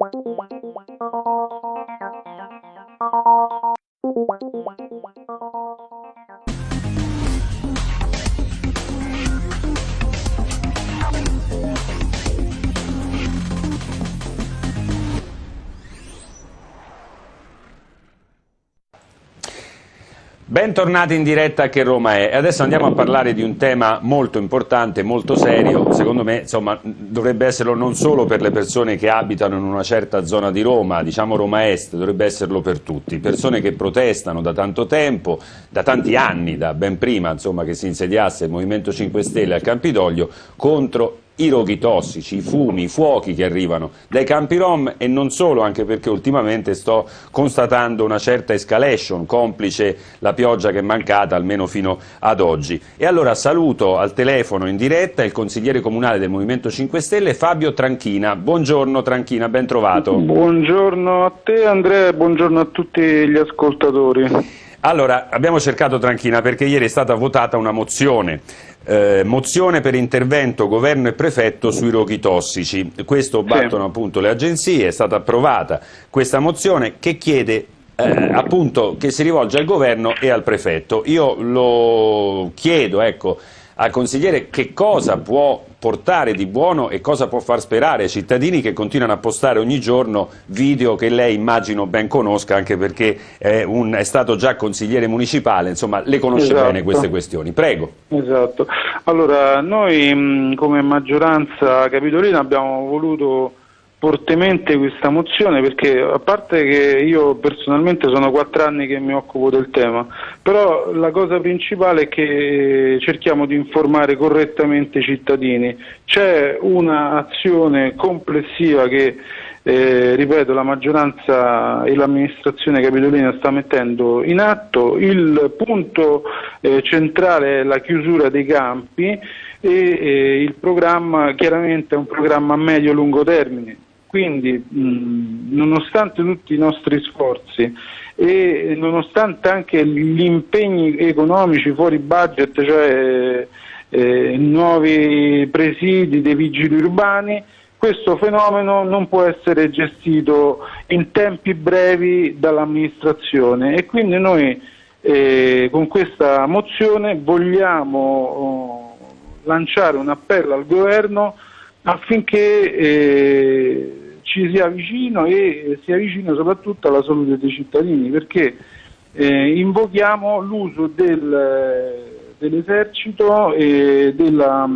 Thank you. Bentornati in diretta Che Roma è. E adesso andiamo a parlare di un tema molto importante, molto serio, secondo me insomma, dovrebbe esserlo non solo per le persone che abitano in una certa zona di Roma, diciamo Roma Est, dovrebbe esserlo per tutti, persone che protestano da tanto tempo, da tanti anni, da ben prima insomma, che si insediasse il Movimento 5 Stelle al Campidoglio contro i roghi tossici, i fumi, i fuochi che arrivano dai campi rom e non solo, anche perché ultimamente sto constatando una certa escalation, complice la pioggia che è mancata almeno fino ad oggi. E allora saluto al telefono in diretta il consigliere comunale del Movimento 5 Stelle Fabio Tranchina. Buongiorno Tranchina, ben trovato. Buongiorno a te Andrea e buongiorno a tutti gli ascoltatori. Allora, abbiamo cercato Tranchina perché ieri è stata votata una mozione eh, mozione per intervento governo e prefetto sui roghi tossici. Questo battono appunto le agenzie, è stata approvata questa mozione che chiede eh, appunto che si rivolge al governo e al prefetto. Io lo chiedo, ecco, al consigliere che cosa può portare di buono e cosa può far sperare ai cittadini che continuano a postare ogni giorno video che lei immagino ben conosca anche perché è, un, è stato già consigliere municipale, insomma le conosce esatto. bene queste questioni. Prego. Esatto. Allora noi come maggioranza capitolina abbiamo voluto fortemente questa mozione perché a parte che io personalmente sono quattro anni che mi occupo del tema, però la cosa principale è che cerchiamo di informare correttamente i cittadini. C'è un'azione complessiva che eh, ripeto, la maggioranza e l'amministrazione capitolina sta mettendo in atto. Il punto eh, centrale è la chiusura dei campi e eh, il programma chiaramente è un programma a medio-lungo termine quindi, mh, nonostante tutti i nostri sforzi e nonostante anche gli impegni economici fuori budget, cioè eh, nuovi presidi dei vigili urbani, questo fenomeno non può essere gestito in tempi brevi dall'amministrazione. E quindi noi eh, con questa mozione vogliamo oh, lanciare un appello al governo affinché eh, ci sia vicino e sia vicino soprattutto alla salute dei cittadini perché eh, invochiamo l'uso del, dell'esercito, e della,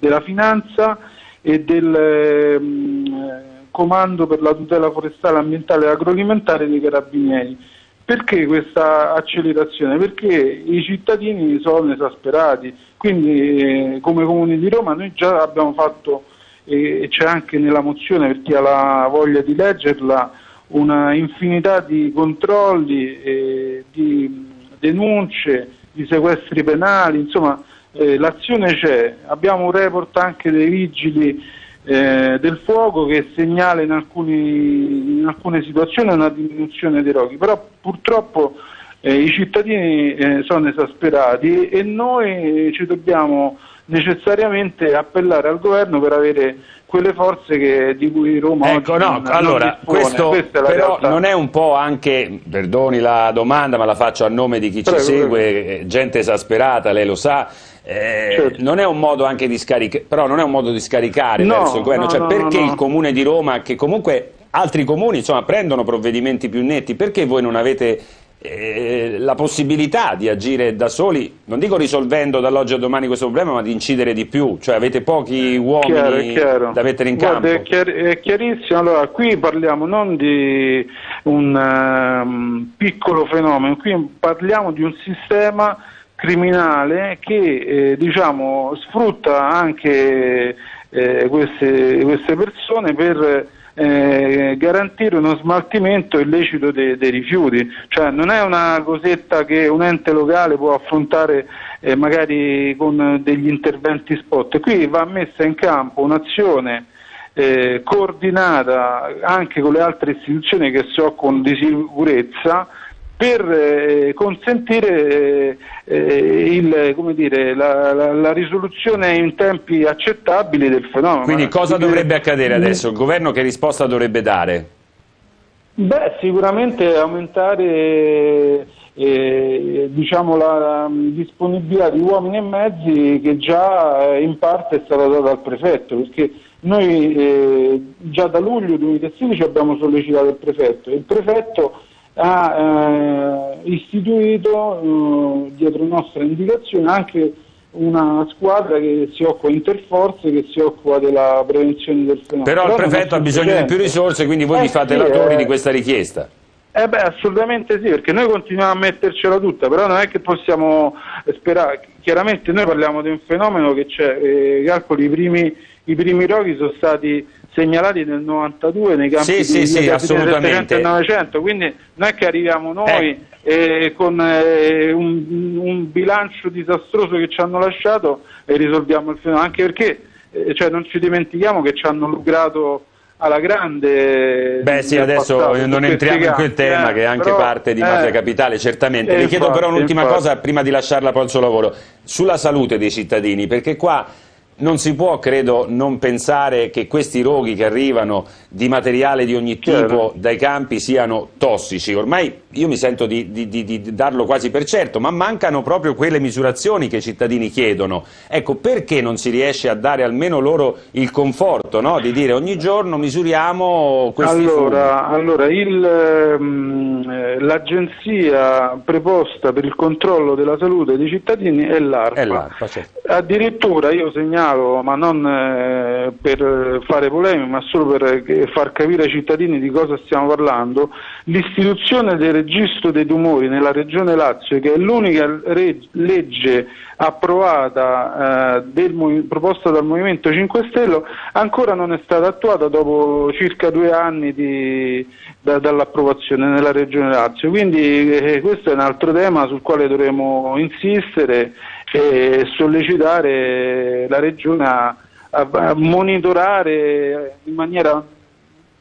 della, finanza e del um, comando per la tutela forestale, ambientale e agroalimentare dei carabinieri. Perché questa accelerazione? Perché i cittadini sono esasperati, quindi eh, come Comune di Roma noi già abbiamo fatto e c'è anche nella mozione per chi ha la voglia di leggerla una infinità di controlli, eh, di denunce, di sequestri penali, insomma eh, l'azione c'è, abbiamo un report anche dei vigili eh, del fuoco che segnala in, alcuni, in, alcune situazioni una diminuzione dei roghi, però purtroppo eh, i cittadini eh, sono esasperati e noi ci dobbiamo necessariamente appellare al governo per avere quelle forze che, di cui Roma ecco, oggi no, non, allora, non questo però realtà. non è un po' anche, perdoni la domanda ma la faccio a nome di chi prego, ci segue, prego. Eh, gente esasperata, lei lo sa, eh, certo. non è un modo anche di scaricare, però non è un modo di scaricare no, verso il governo, no, cioè no, perché il comune di Roma, che comunque altri comuni insomma, prendono provvedimenti più netti, perché voi non avete eh, la possibilità di agire da soli, non dico risolvendo dall'oggi a domani questo problema, ma di incidere di più, cioè avete pochi uomini chiaro, chiaro. da mettere in Guarda, campo. È, chiar è, chiarissimo, allora qui parliamo non di un um, piccolo fenomeno, qui parliamo di un sistema criminale che eh, diciamo, sfrutta anche eh, queste, queste persone per eh, garantire uno smaltimento illecito dei, dei, rifiuti, cioè non è una cosetta che un ente locale può affrontare eh, magari con degli interventi spot, qui va messa in campo un'azione eh, coordinata anche con le altre istituzioni che si occupano di sicurezza per eh, consentire eh, il, dire, la, la, la, risoluzione in tempi accettabili del fenomeno. Quindi cosa dovrebbe accadere adesso? Il governo che risposta dovrebbe dare? Beh, sicuramente aumentare eh, diciamo, la disponibilità di uomini e mezzi che già in parte è stata data dal prefetto, perché noi eh, già da luglio 2016 abbiamo sollecitato il prefetto e il prefetto ha eh, istituito eh, dietro nostra indicazione anche una squadra che si occupa interforze, che si occupa della prevenzione del fenomeno. Però, Però il prefetto ha bisogno di più risorse, quindi voi eh, vi fate sì, autori di questa richiesta. Eh beh, assolutamente sì, perché noi continuiamo a mettercela tutta, però non è che possiamo sperare, chiaramente noi parliamo di un fenomeno che c'è, eh, calcoli, i primi, i primi roghi sono stati segnalati nel 92 nei campi sì, di, sì, sì, assolutamente. del 900, quindi non è che arriviamo noi eh. eh, con eh, un, un, bilancio disastroso che ci hanno lasciato e risolviamo il fenomeno, anche perché eh, cioè, non ci dimentichiamo che ci hanno lucrato alla grande. Beh sì, adesso passato, non entriamo in quel tema eh, che è anche però, parte di Mafia eh, Capitale, certamente. Le chiedo però un'ultima cosa prima di lasciarla poi al suo lavoro, sulla salute dei cittadini, perché qua non si può, credo, non pensare che questi roghi che arrivano di materiale di ogni tipo dai campi siano tossici. Ormai io mi sento di, di, di, di, darlo quasi per certo, ma mancano proprio quelle misurazioni che i cittadini chiedono. Ecco, perché non si riesce a dare almeno loro il conforto no? di dire ogni giorno misuriamo questi Allora, allora ehm, eh, l'agenzia preposta per il controllo della salute dei cittadini è l'ARPA. Certo. Addirittura io segnalo, ma non eh, per fare polemica, ma solo per far capire ai cittadini di cosa stiamo parlando, l'istituzione del registro dei tumori nella regione Lazio, che è l'unica legge approvata, eh, del, proposta dal Movimento 5 Stelle, ancora non è stata attuata dopo circa due anni di, da, dall'approvazione nella regione Lazio. Quindi eh, questo è un altro tema sul quale dovremo insistere e sollecitare la regione a, a monitorare in maniera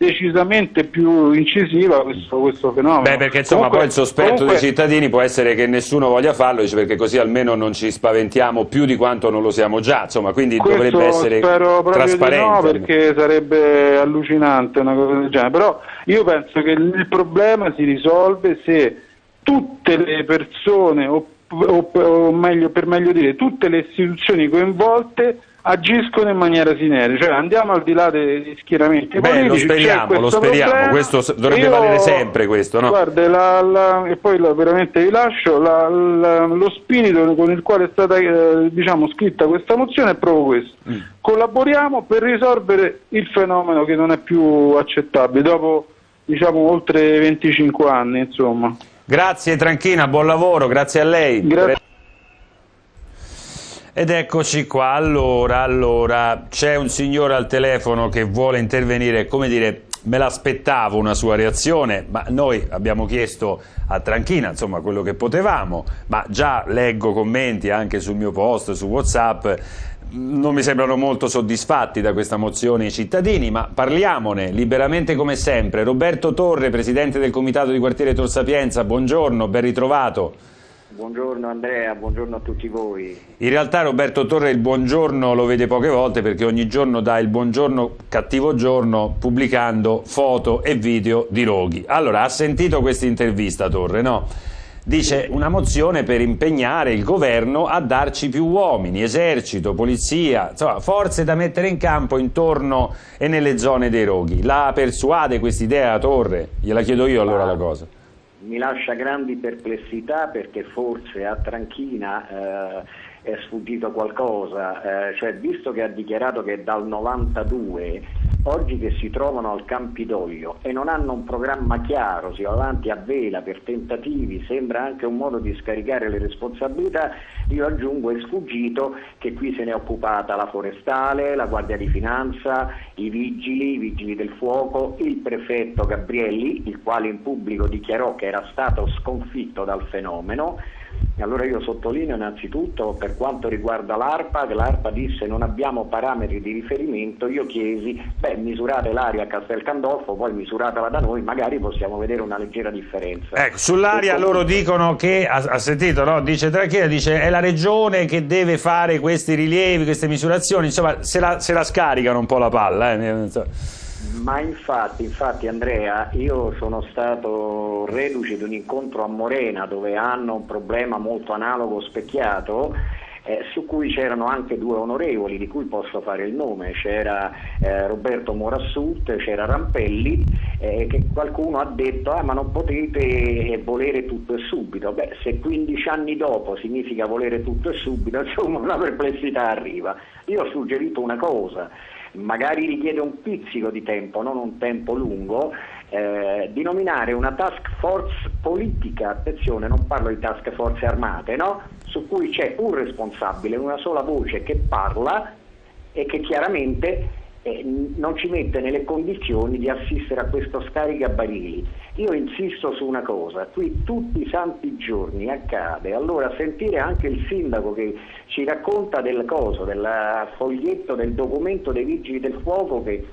decisamente più incisiva questo, questo fenomeno. Beh, perché insomma comunque, poi il sospetto comunque... dei cittadini può essere che nessuno voglia farlo, dice, perché così almeno non ci spaventiamo più di quanto non lo siamo già, insomma, quindi questo dovrebbe essere spero trasparente. no, perché sarebbe allucinante una cosa del genere, però io penso che il problema si risolve se tutte le persone, o, o, meglio, per meglio dire, tutte le istituzioni coinvolte agiscono in maniera sinergica, cioè andiamo al di là degli schieramenti Beh, politici, lo speriamo, lo speriamo, problema. questo dovrebbe Io, valere sempre questo, no? Guarda, la, la, e poi la, veramente vi lascio, lo spirito con il quale è stata eh, diciamo, scritta questa mozione è proprio questo, mm. collaboriamo per risolvere il fenomeno che non è più accettabile, dopo diciamo oltre 25 anni insomma. Grazie Tranchina, buon lavoro, grazie a lei. Grazie. Ed eccoci qua, allora, allora c'è un signore al telefono che vuole intervenire, come dire, me l'aspettavo una sua reazione, ma noi abbiamo chiesto a Tranchina, insomma, quello che potevamo, ma già leggo commenti anche sul mio post, su Whatsapp, non mi sembrano molto soddisfatti da questa mozione i cittadini, ma parliamone liberamente come sempre. Roberto Torre, Presidente del Comitato di Quartiere Tor Sapienza, buongiorno, ben ritrovato. Buongiorno Andrea, buongiorno a tutti voi. In realtà Roberto Torre il buongiorno lo vede poche volte perché ogni giorno dà il buongiorno cattivo giorno pubblicando foto e video di roghi. Allora, ha sentito questa intervista Torre, no? Dice una mozione per impegnare il governo a darci più uomini, esercito, polizia, insomma forze da mettere in campo intorno e nelle zone dei roghi. La persuade quest'idea Torre? Gliela chiedo io allora la cosa mi lascia grandi perplessità perché forse a Tranchina eh, è sfuggito qualcosa, eh, cioè visto che ha dichiarato che dal 92 oggi che si trovano al Campidoglio e non hanno un programma chiaro, si va avanti a vela per tentativi, sembra anche un modo di scaricare le responsabilità, io aggiungo è sfuggito che qui se ne è occupata la forestale, la Guardia di Finanza, i vigili, i vigili del fuoco, il prefetto Gabrielli, il quale in pubblico dichiarò che era stato sconfitto dal fenomeno, Allora io sottolineo innanzitutto per quanto riguarda l'ARPA, che l'ARPA disse non abbiamo parametri di riferimento, io chiesi, beh misurate l'aria a Castel Candolfo, poi misuratela da noi, magari possiamo vedere una leggera differenza. Ecco, sull'aria loro dicono che, ha, ha sentito, no? dice Tranchilla, dice è la regione che deve fare questi rilievi, queste misurazioni, insomma se la, se la scaricano un po' la palla. Eh? Ma infatti, infatti Andrea, io sono stato reduce di un incontro a Morena dove hanno un problema molto analogo specchiato eh, su cui c'erano anche due onorevoli di cui posso fare il nome, c'era eh, Roberto Morassut, c'era Rampelli, eh, che qualcuno ha detto ah, ma non potete volere tutto e subito, beh se 15 anni dopo significa volere tutto e subito, insomma una perplessità arriva. Io ho suggerito una cosa, magari richiede un pizzico di tempo, non un tempo lungo, eh, di nominare una task force politica, attenzione non parlo di task force armate, no? su cui c'è un responsabile, una sola voce che parla e che chiaramente eh, non ci mette nelle condizioni di assistere a questo scaricabarili. Io insisto su una cosa, qui tutti i santi giorni accade, allora sentire anche il sindaco che ci racconta del coso, del foglietto, del documento dei vigili del fuoco che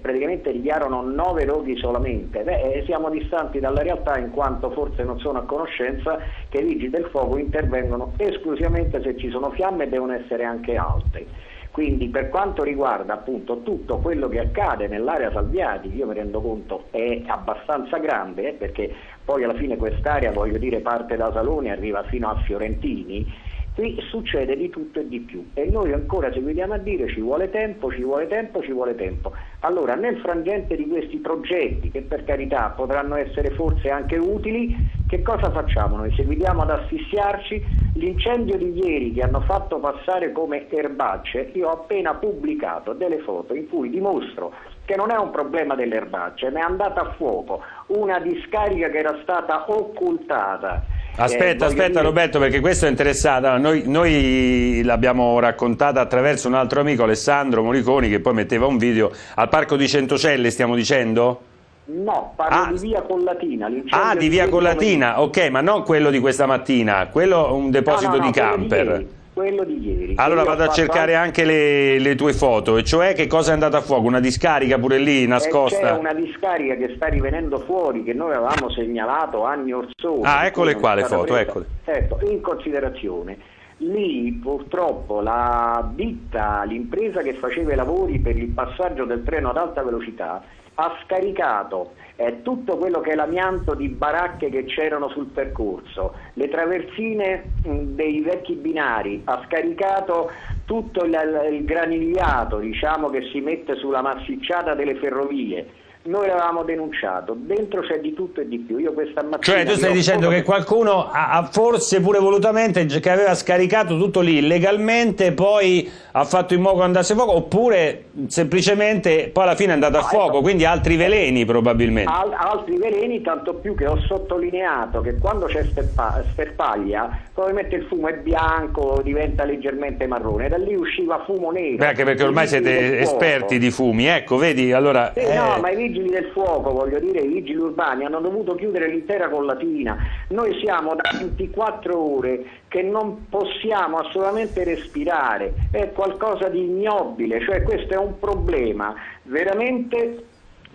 praticamente dichiarano nove roghi solamente. Beh, eh, siamo distanti dalla realtà in quanto forse non sono a conoscenza che i vigili del fuoco intervengono esclusivamente se ci sono fiamme e devono essere anche alte. Quindi per quanto riguarda appunto tutto quello che accade nell'area Salviati, io mi rendo conto è abbastanza grande eh, perché poi alla fine quest'area, voglio dire, parte da Saloni e arriva fino a Fiorentini, Qui succede di tutto e di più e noi ancora seguiamo a dire ci vuole tempo, ci vuole tempo, ci vuole tempo. Allora nel frangente di questi progetti che per carità potranno essere forse anche utili, che cosa facciamo? Noi seguiamo ad assistiarci l'incendio di ieri che hanno fatto passare come erbacce, io ho appena pubblicato delle foto in cui dimostro che non è un problema delle erbacce, ma è andata a fuoco, una discarica che era stata occultata Aspetta, eh, aspetta dire... Roberto, perché questo è interessante. Noi, noi l'abbiamo raccontata attraverso un altro amico, Alessandro Moriconi, che poi metteva un video al Parco di Centocelle, stiamo dicendo? No, parlo ah. di Via Collatina. Ah, di Via Collatina, ok, ma non quello di questa mattina, quello è un deposito no, no, no, di camper. Quello di ieri. Allora vado a cercare anche le, le, tue foto, e cioè che cosa è andata a fuoco? Una discarica pure lì nascosta? C'è una discarica che sta rivenendo fuori che noi avevamo segnalato anni or sono. Ah, eccole qua le foto, eccole. Certo, in considerazione. Lì purtroppo la ditta, l'impresa che faceva i lavori per il passaggio del treno ad alta velocità ha scaricato eh, tutto quello che è l'amianto di baracche che c'erano sul percorso, le traversine mh, dei vecchi binari, ha scaricato tutto il, il granigliato diciamo, che si mette sulla massicciata delle ferrovie noi l'avevamo denunciato, dentro c'è di tutto e di più. Io questa mattina cioè tu stai dicendo che qualcuno ha, forse pure volutamente che aveva scaricato tutto lì illegalmente, poi ha fatto in modo che andasse a fuoco, oppure semplicemente poi alla fine è andato a fuoco, ecco. quindi altri veleni probabilmente. Al, altri veleni, tanto più che ho sottolineato che quando c'è sterpaglia, probabilmente il fumo è bianco, diventa leggermente marrone, da lì usciva fumo nero. Beh, anche perché ormai siete esperti di fumi, ecco, vedi, allora... Eh, eh... No, ma vigili del fuoco, voglio dire, i vigili urbani hanno dovuto chiudere l'intera collatina. Noi siamo da 24 ore che non possiamo assolutamente respirare, è qualcosa di ignobile, cioè questo è un problema veramente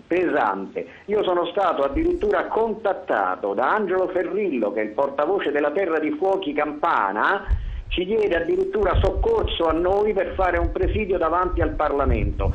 pesante. Io sono stato addirittura contattato da Angelo Ferrillo, che è il portavoce della Terra di Fuochi Campana, ci chiede addirittura soccorso a noi per fare un presidio davanti al Parlamento.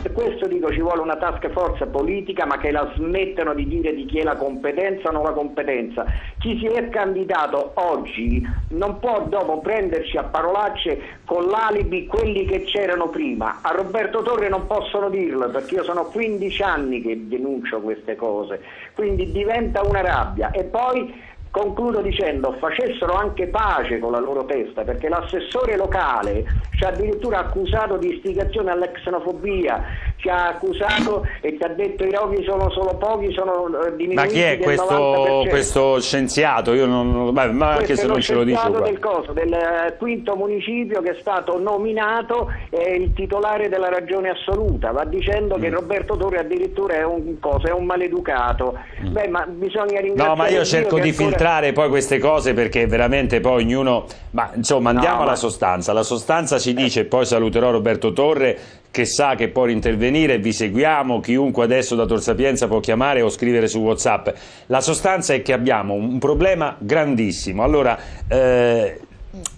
Per questo dico ci vuole una task force politica ma che la smettano di dire di chi è la competenza o non la competenza. Chi si è candidato oggi non può dopo prenderci a parolacce con l'alibi quelli che c'erano prima. A Roberto Torre non possono dirlo perché io sono 15 anni che denuncio queste cose, quindi diventa una rabbia e poi Concludo dicendo facessero anche pace con la loro testa perché l'assessore locale ci ha addirittura accusato di istigazione alla xenofobia, ci ha accusato e ci ha detto i roghi sono solo pochi, sono diminuiti Ma chi è questo, questo, scienziato? Io non, ma anche se non ce lo dice del, coso, del eh, quinto municipio che è stato nominato è il titolare della ragione assoluta, va dicendo mm. che Roberto Torre addirittura è un, cosa, è un maleducato. Mm. Beh, ma bisogna ringraziare No, ma io cerco di filtrare entrare poi queste cose perché veramente poi ognuno... Ma insomma andiamo no, alla ma... sostanza. La sostanza ci dice, poi saluterò Roberto Torre, che sa che può intervenire, vi seguiamo, chiunque adesso da Tor Sapienza può chiamare o scrivere su Whatsapp. La sostanza è che abbiamo un problema grandissimo. Allora, eh,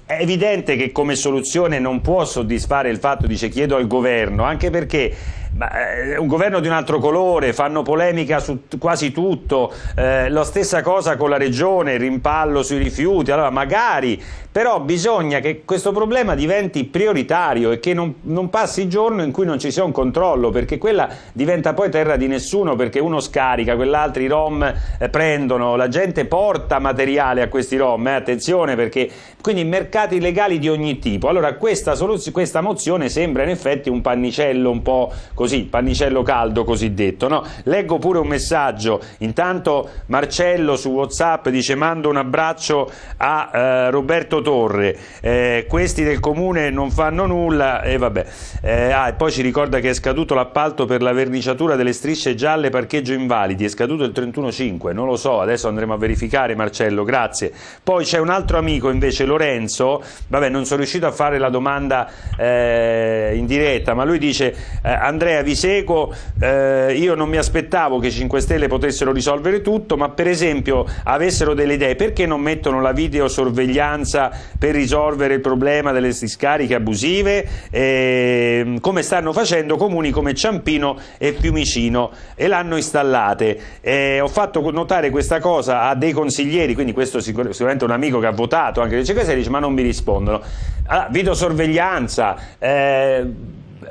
è evidente che come soluzione non può soddisfare il fatto, dice chiedo al governo, anche perché ma, eh, un governo di un altro colore, fanno polemica su quasi tutto, eh, la stessa cosa con la regione, il rimpallo sui rifiuti, allora magari, però bisogna che questo problema diventi prioritario e che non, non passi il giorno in cui non ci sia un controllo, perché quella diventa poi terra di nessuno, perché uno scarica, quell'altro i rom eh, prendono, la gente porta materiale a questi rom, eh, attenzione perché quindi mercati legali di ogni tipo. Allora questa, questa mozione sembra in effetti un pannicello un po' così così, pannicello caldo cosiddetto. No? Leggo pure un messaggio, intanto Marcello su Whatsapp dice mando un abbraccio a eh, Roberto Torre, eh, questi del comune non fanno nulla e vabbè. Eh, ah, e poi ci ricorda che è scaduto l'appalto per la verniciatura delle strisce gialle parcheggio invalidi, è scaduto il 31-5, non lo so, adesso andremo a verificare Marcello, grazie. Poi c'è un altro amico invece, Lorenzo, vabbè non sono riuscito a fare la domanda eh, in diretta, ma lui dice eh, Andrea Andrea vi seguo, eh, io non mi aspettavo che i 5 Stelle potessero risolvere tutto, ma per esempio avessero delle idee, perché non mettono la videosorveglianza per risolvere il problema delle discariche abusive, eh, come stanno facendo comuni come Ciampino e Fiumicino e l'hanno installate. Eh, ho fatto notare questa cosa a dei consiglieri, quindi questo sicuramente un amico che ha votato anche le 5 Stelle, dice ma non mi rispondono. Allora, videosorveglianza, eh,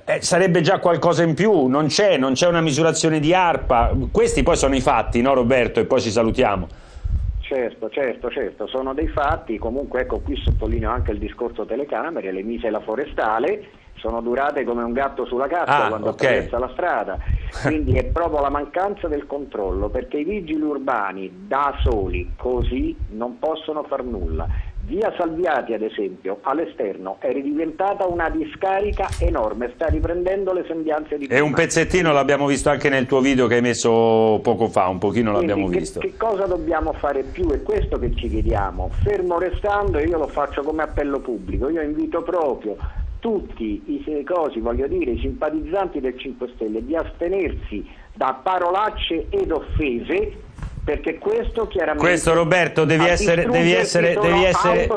eh, sarebbe già qualcosa in più, non c'è, non c'è una misurazione di ARPA, questi poi sono i fatti, no Roberto? E poi ci salutiamo. Certo, certo, certo, sono dei fatti, comunque ecco qui sottolineo anche il discorso telecamere, le mise la forestale sono durate come un gatto sulla cassa ah, quando okay. attraversa la strada, quindi è proprio la mancanza del controllo, perché i vigili urbani da soli così non possono far nulla Via Salviati, ad esempio, all'esterno è ridiventata una discarica enorme, sta riprendendo le sembianze di prima. E un pezzettino l'abbiamo visto anche nel tuo video che hai messo poco fa, un pochino l'abbiamo visto. Che cosa dobbiamo fare più? È questo che ci chiediamo. Fermo restando, io lo faccio come appello pubblico, io invito proprio tutti i cosi, voglio dire, i simpatizzanti del 5 Stelle di astenersi da parolacce ed offese perché questo chiaramente questo Roberto devi essere, devi essere, devi essere,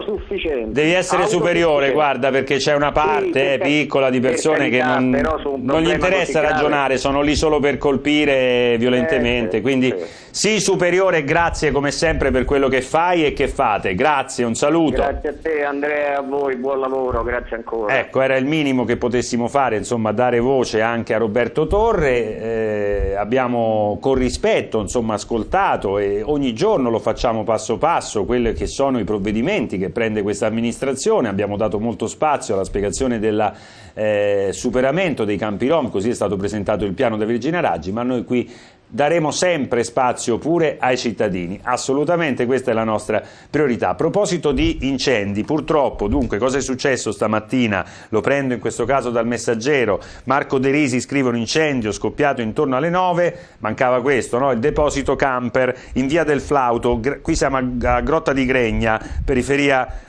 devi essere superiore guarda perché c'è una parte sì, eh, piccola di persone carità, che non, non gli interessa ragionare sono lì solo per colpire violentemente eh, quindi sì. sì. superiore grazie come sempre per quello che fai e che fate. Grazie un saluto. Grazie a te Andrea a voi buon lavoro grazie ancora. Ecco era il minimo che potessimo fare insomma dare voce anche a Roberto Torre eh, abbiamo con rispetto insomma ascoltato Stato e ogni giorno lo facciamo passo passo, quelli che sono i provvedimenti che prende questa amministrazione, abbiamo dato molto spazio alla spiegazione del eh, superamento dei campi rom, così è stato presentato il piano da Virginia Raggi, ma noi qui daremo sempre spazio pure ai cittadini, assolutamente questa è la nostra priorità. A proposito di incendi, purtroppo, dunque, cosa è successo stamattina? Lo prendo in questo caso dal messaggero, Marco De Risi scrive un incendio scoppiato intorno alle 9, mancava questo, no? il deposito camper in via del Flauto, qui siamo a Grotta di Gregna, periferia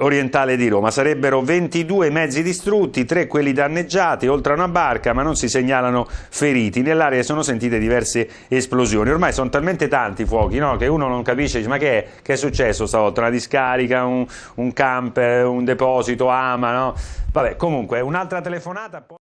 orientale di Roma. Sarebbero 22 mezzi distrutti, 3 quelli danneggiati, oltre a una barca, ma non si segnalano feriti. Nell'area sono sentite diverse esplosioni. Ormai sono talmente tanti fuochi no? che uno non capisce, ma che è? Che è successo stavolta? Una discarica, un, un camper, un deposito, ama, no? Vabbè, comunque, un'altra telefonata...